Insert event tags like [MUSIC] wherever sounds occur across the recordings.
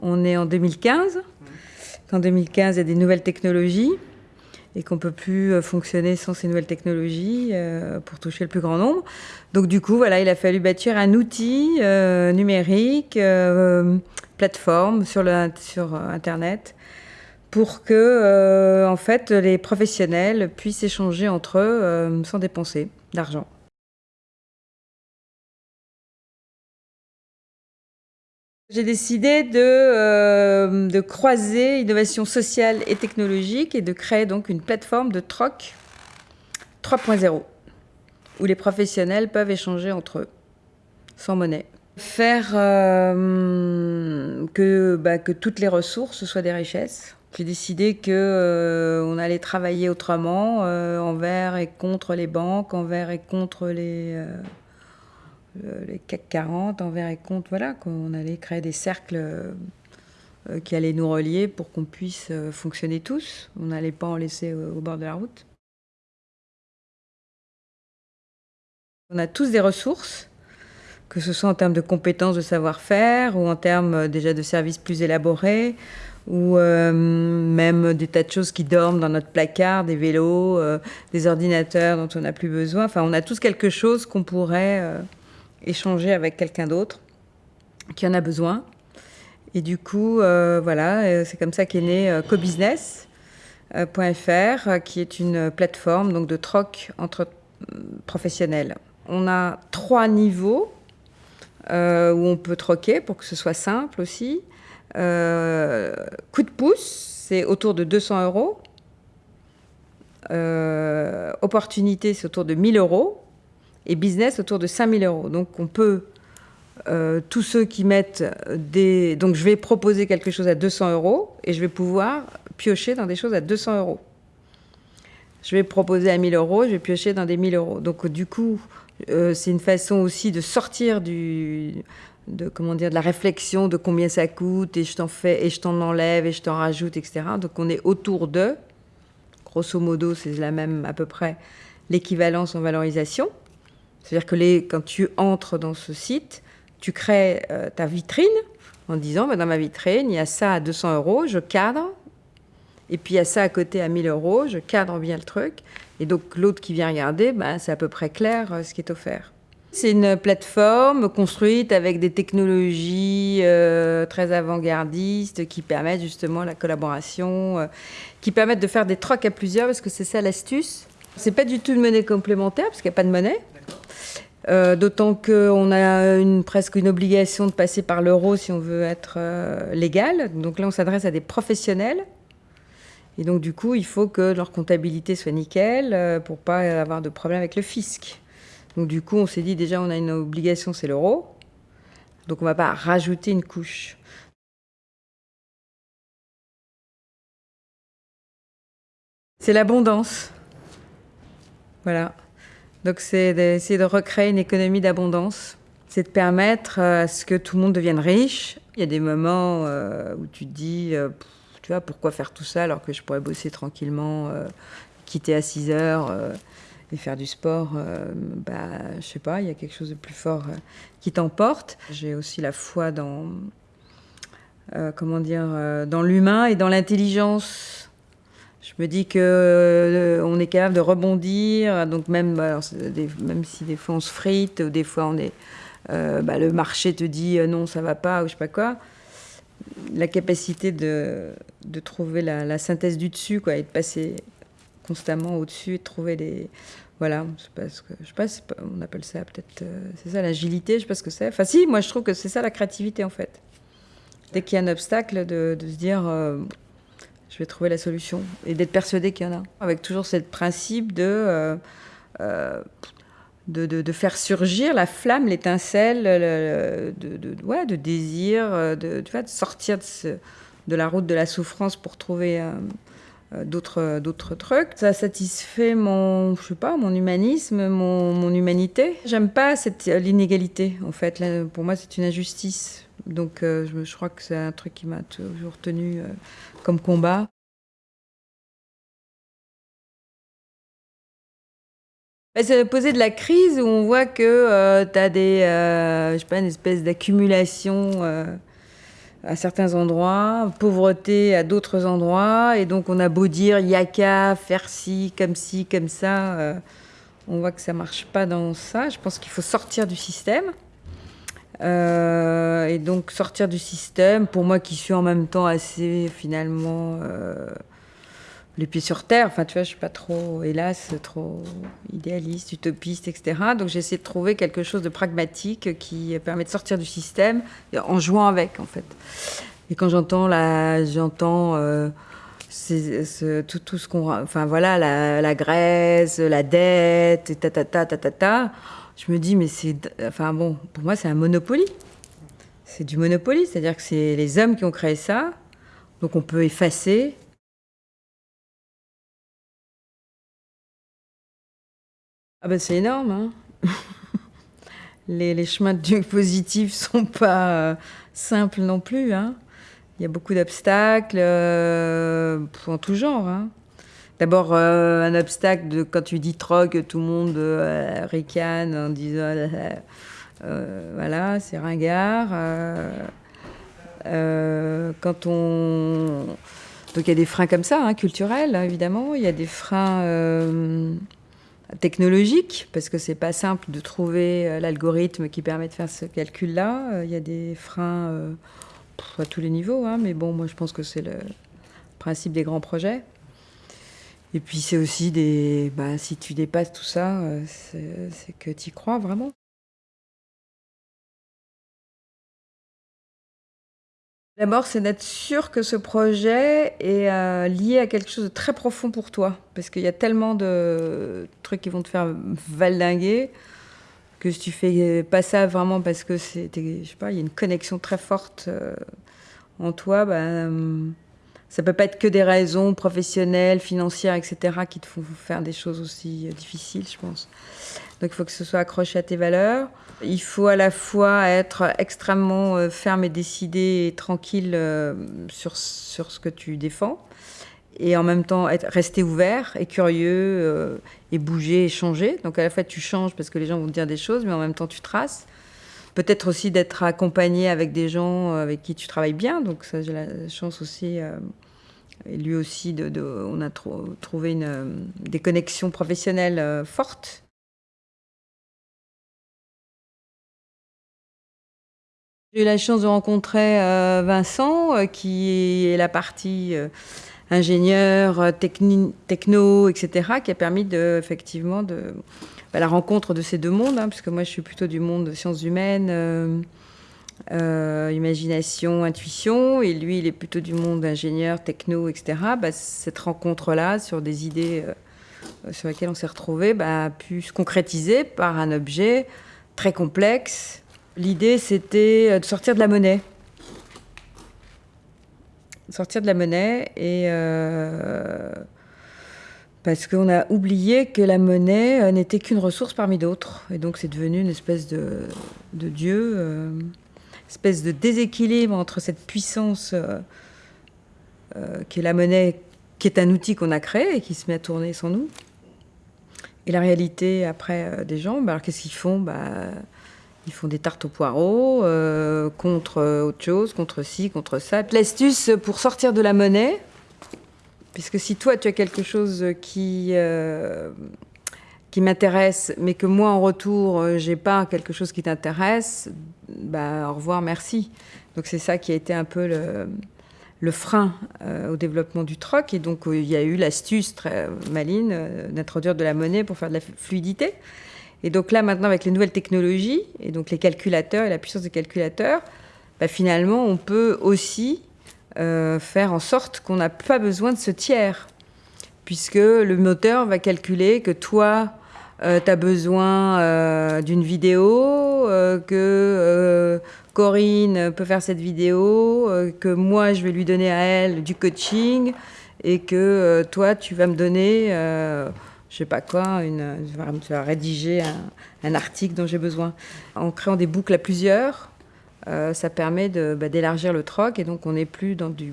on est en 2015. En 2015, il y a des nouvelles technologies et qu'on peut plus euh, fonctionner sans ces nouvelles technologies euh, pour toucher le plus grand nombre. Donc du coup, voilà, il a fallu bâtir un outil euh, numérique, plateforme sur Internet, pour que en fait les professionnels puissent échanger entre eux sans dépenser d'argent. J'ai décidé de, euh, de, croiser innovation sociale et technologique et de créer donc une plateforme de troc 3.0 où les professionnels peuvent échanger entre eux sans monnaie. Faire euh, que, bah, que toutes les ressources soient des richesses. J'ai décidé qu'on euh, allait travailler autrement envers et contre les banques, envers et contre les les CAC 40 envers et contre, voilà, qu'on allait créer des cercles euh, qui allaient nous relier pour qu'on puisse euh, fonctionner tous. On n'allait pas en laisser au, bord de la route. On a tous des ressources, que ce soit en termes de compétences, de savoir-faire, ou en termes euh, déjà de services plus élaborés, ou même des tas de choses qui dorment dans notre placard, des vélos, des ordinateurs dont on n'a plus besoin. Enfin, on a tous quelque chose qu'on pourrait échanger avec quelqu'un d'autre qui en a besoin. Et du coup, euh, voilà, euh, c'est comme ça qu'est né euh, cobusiness.fr, qui est une plateforme donc, de troc entre professionnels. On a trois niveaux où on peut troquer pour que ce soit simple aussi. coup de pouce, c'est autour de 200 euros. opportunité, c'est autour de 1000 euros et business autour de 5000 euros. Donc on peut, euh, tous ceux qui mettent des... Donc je vais proposer quelque chose à 200 euros et je vais pouvoir piocher dans des choses à 200 euros. Je vais proposer à 1000 euros, je vais piocher dans des 1000 euros. Donc du coup, euh, c'est une façon aussi de sortir du, de comment dire de la réflexion de combien ça coûte et je t'en fais et je t'en enlève et je t'en rajoute etc donc on est autour de grosso modo c'est la même à peu près l'équivalence en valorisation c'est-à-dire que quand tu entres dans ce site, tu crées euh, ta vitrine en disant, bah, dans ma vitrine, il y a ça à 200 euros, je cadre, et puis il y a ça à côté à 1000 euros, je cadre bien le truc. Et donc l'autre qui vient regarder, bah, c'est à peu près clair euh, ce qui est offert. C'est une plateforme construite avec des technologies euh, très avant-gardistes qui permettent justement la collaboration, qui permettent de faire des trocs à plusieurs, parce que c'est ça l'astuce. C'est pas du tout une monnaie complémentaire, parce qu'il n'y a pas de monnaie. Euh, d'autant qu'on a presque une obligation de passer par l'euro si on veut être euh, légal. Donc là, on s'adresse à des professionnels. Et donc, du coup, il faut que leur comptabilité soit nickel euh, pour pas avoir de problème avec le fisc. Donc, du coup, on s'est dit déjà, on a une obligation, c'est l'euro. Donc, on va pas rajouter une couche. C'est l'abondance. Voilà. Donc c'est d'essayer de recréer une économie d'abondance. C'est de permettre euh, à ce que tout le monde devienne riche. Il y a des moments euh, où tu te dis, euh, tu vois, pourquoi faire tout ça alors que je pourrais bosser tranquillement, quitter à 6 heures et faire du sport, bah, je sais pas, il y a quelque chose de plus fort qui t'emporte. J'ai aussi la foi dans, comment dire, dans l'humain et dans l'intelligence je me dis que euh, on est capable de rebondir. Donc même, bah, même si des fois on se frite, ou des fois on est, euh, bah, le marché te dit euh, non, ça va pas, ou je sais pas quoi. La capacité de, de trouver la, synthèse du dessus, quoi, et de passer constamment au-dessus et de trouver des, voilà, je sais pas ce que, je sais pas, on appelle ça peut-être, c'est ça l'agilité, je sais pas ce que c'est. Enfin si, moi je trouve que c'est ça la créativité en fait. Dès qu'il y a un obstacle, de se dire je vais trouver la solution et d'être persuadé qu'il y en a. Avec toujours ce principe de, euh, euh, de, de, faire surgir la flamme, l'étincelle de, de, ouais, de désir, euh, de, tu vois, de sortir de la route de la souffrance pour trouver d'autres d'autres trucs. Ça satisfait mon, je sais pas, mon humanisme, mon, mon humanité. J'aime pas l'inégalité, en fait. pour moi, c'est une injustice. Donc, je, je, crois que c'est un truc qui m'a toujours tenu comme combat. Bah, c'est poser de la crise où on voit que euh, tu as des, euh, je sais pas, une espèce d'accumulation euh, à certains endroits, pauvreté à d'autres endroits. Et donc, on a beau dire yaka, faire ci, comme ci, comme ça. Euh, on voit que ça marche pas dans ça. Je pense qu'il faut sortir du système. Euh, et donc, sortir du système, pour moi qui suis en même temps assez, finalement, euh, les pieds sur terre. Enfin, tu vois, je suis pas trop, hélas, trop idéaliste, utopiste, etc. Donc, j'essaie de trouver quelque chose de pragmatique qui permet de sortir du système en jouant avec, en fait. Et quand j'entends la, j'entends euh, tout, ce qu'on, enfin voilà, la, Grèce, la dette, ta ta ta ta ta ta. Je me dis, mais c'est, enfin bon, pour moi, c'est un monopoly. C'est du monopoly, c'est-à-dire que c'est les hommes qui ont créé ça, donc on peut effacer Ah ben c'est énorme. Hein [LAUGHS] les, les, chemins de Dieu positifs sont pas euh, simples non plus. Hein Il y a beaucoup d'obstacles euh, en tout genre. Hein D'abord, euh, un obstacle de quand tu dis trogue, tout le monde ricane en disant voilà, c'est ringard. quand on. Donc il y a des freins comme ça, hein, culturels, évidemment. Il y a des freins technologique, parce que c'est pas simple de trouver euh, l'algorithme qui permet de faire ce calcul-là. Euh, il y a des freins euh, à tous les niveaux, hein, mais bon, moi je pense que c'est le principe des grands projets. Et puis c'est aussi des... Bah, si tu dépasses tout ça, c'est que tu y crois vraiment. D'abord, c'est d'être sûr que ce projet est euh, lié à quelque chose de très profond pour toi. Parce qu'il y a tellement de trucs qui vont te faire valdinguer que si tu fais pas ça vraiment parce que c'est, je sais pas, il y a une connexion très forte euh, en toi, ben, ça peut pas être que des raisons professionnelles, financières, etc., qui te font faire des choses aussi euh, difficiles, je pense. Donc il faut que ce soit accroché à tes valeurs. Il faut à la fois être extrêmement euh, ferme et décidé et tranquille euh, sur, sur ce que tu défends. Et en même temps, rester ouvert et curieux et bouger et changer. Donc à la fois, tu changes parce que les gens vont te dire des choses, mais en même temps, tu traces. Peut-être aussi d'être accompagné avec des gens avec qui tu travailles bien. Donc ça, j'ai la chance aussi. et lui aussi, de, on a trouvé une, des connexions professionnelles fortes J'ai eu la chance de rencontrer euh, Vincent, euh, qui est la partie euh, ingénieur, techno, etc., qui a permis de, effectivement de, bah, la rencontre de ces deux mondes, hein, puisque moi je suis plutôt du monde sciences humaines, imagination, intuition, et lui il est plutôt du monde ingénieur, techno, etc. Bah, cette rencontre-là sur des idées sur lesquelles on s'est retrouvé bah, a pu se concrétiser par un objet très complexe, L'idée, c'était euh, de sortir de la monnaie. Sortir de la monnaie et. Euh, parce qu'on a oublié que la monnaie euh, n'était qu'une ressource parmi d'autres. Et donc, c'est devenu une espèce de, dieu, une espèce de déséquilibre entre cette puissance qui est la monnaie, qui est un outil qu'on a créé et qui se met à tourner sans nous. Et la réalité, après, des gens, bah, alors qu'est-ce qu'ils font? Bah, ils font des tartes aux poireaux euh, contre autre chose, contre ci, contre ça. L'astuce pour sortir de la monnaie, puisque si toi tu as quelque chose qui, euh, qui m'intéresse, mais que moi en retour euh, j'ai pas quelque chose qui t'intéresse, bah au revoir, merci. Donc c'est ça qui a été un peu le, frein au développement du troc. Et donc il y a eu l'astuce très maline d'introduire de la monnaie pour faire de la fluidité. Et donc là, maintenant, avec les nouvelles technologies, et donc les calculateurs et la puissance des calculateurs, bah, finalement, on peut aussi euh, faire en sorte qu'on n'a pas besoin de ce tiers, puisque le moteur va calculer que toi, euh, tu as besoin euh, d'une vidéo, que Corinne peut faire cette vidéo, que moi, je vais lui donner à elle du coaching, et que toi, tu vas me donner je sais pas quoi, une, tu vas rédiger un, article dont j'ai besoin. En créant des boucles à plusieurs, euh, ça permet bah, d'élargir le troc et donc on n'est plus dans du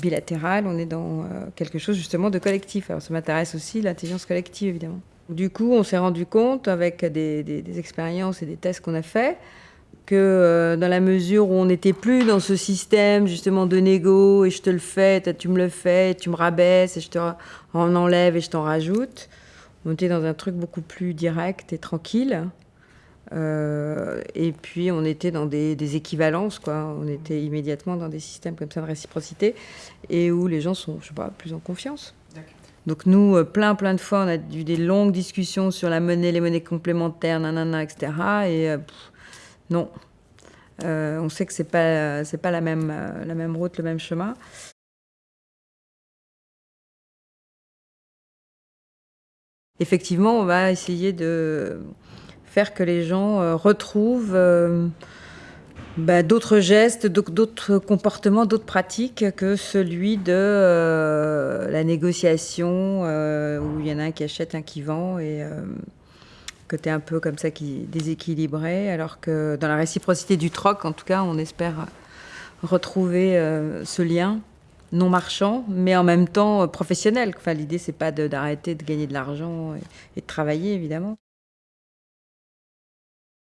bilatéral, on est dans euh, quelque chose justement de collectif. Alors ça m'intéresse aussi l'intelligence collective évidemment. Du coup, on s'est rendu compte avec des, expériences et des tests qu'on a faits que euh, dans la mesure où on n'était plus dans ce système justement de négo et je te le fais, tu me le fais, tu me rabaisses et je te en enlève et je t'en rajoute, on était dans un truc beaucoup plus direct et tranquille. Euh, et puis on était dans des, des, équivalences, quoi. On était immédiatement dans des systèmes comme ça de réciprocité et où les gens sont, je sais pas, plus en confiance. Donc nous, euh, plein plein de fois, on a eu des longues discussions sur la monnaie, les monnaies complémentaires, nanana, etc. Et non. Euh, on sait que c'est pas c'est pas la même la même route, le même chemin. Effectivement, on va essayer de faire que les gens euh, retrouvent bah, d'autres gestes, d'autres comportements, d'autres pratiques que celui de la négociation où il y en a un qui achète, un qui vend et côté un peu comme ça qui déséquilibré, alors que dans la réciprocité du troc, en tout cas, on espère retrouver euh, ce lien non marchand, mais en même temps euh, professionnel. Enfin, l'idée, c'est pas d'arrêter de, gagner de l'argent et, de travailler, évidemment.